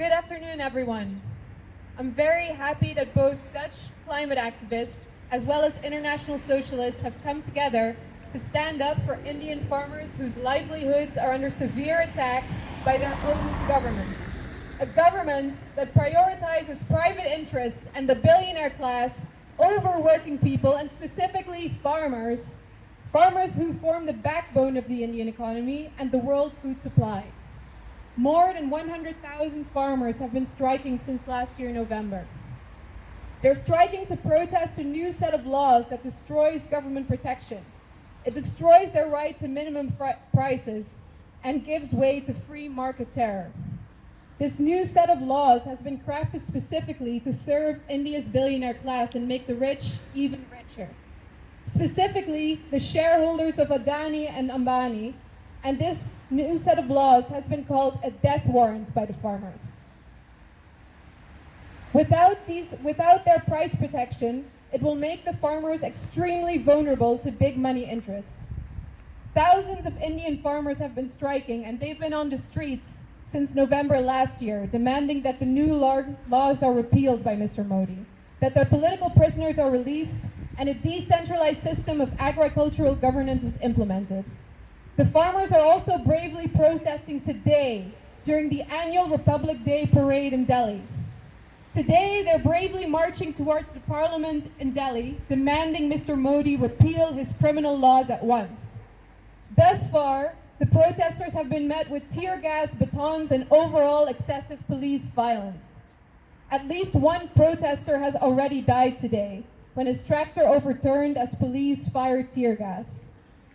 Good afternoon, everyone. I'm very happy that both Dutch climate activists as well as international socialists have come together to stand up for Indian farmers whose livelihoods are under severe attack by their own government. A government that prioritizes private interests and the billionaire class over working people and specifically farmers, farmers who form the backbone of the Indian economy and the world food supply. More than 100,000 farmers have been striking since last year November. They're striking to protest a new set of laws that destroys government protection. It destroys their right to minimum prices and gives way to free market terror. This new set of laws has been crafted specifically to serve India's billionaire class and make the rich even richer. Specifically, the shareholders of Adani and Ambani, and this new set of laws has been called a death warrant by the farmers. Without, these, without their price protection, it will make the farmers extremely vulnerable to big money interests. Thousands of Indian farmers have been striking and they've been on the streets since November last year, demanding that the new laws are repealed by Mr. Modi, that their political prisoners are released, and a decentralized system of agricultural governance is implemented. The farmers are also bravely protesting today during the annual Republic Day parade in Delhi. Today, they're bravely marching towards the parliament in Delhi, demanding Mr. Modi repeal his criminal laws at once. Thus far, the protesters have been met with tear gas, batons, and overall excessive police violence. At least one protester has already died today when his tractor overturned as police fired tear gas.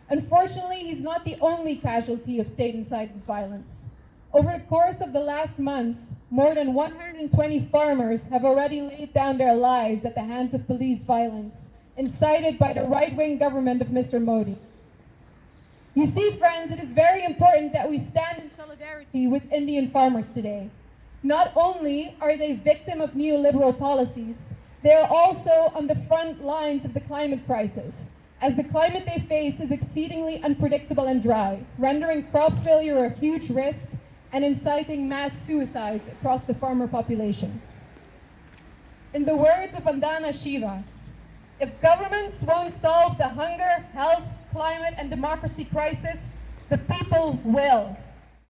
Unfortunately, he's not the only casualty of state-incited violence. Over the course of the last months, more than 120 farmers have already laid down their lives at the hands of police violence, incited by the right-wing government of Mr. Modi. You see, friends, it is very important that we stand in solidarity with Indian farmers today. Not only are they victim of neoliberal policies, they are also on the front lines of the climate crisis, as the climate they face is exceedingly unpredictable and dry, rendering crop failure a huge risk and inciting mass suicides across the farmer population. In the words of Vandana Shiva, if governments won't solve the hunger, health, climate, and democracy crisis, the people will.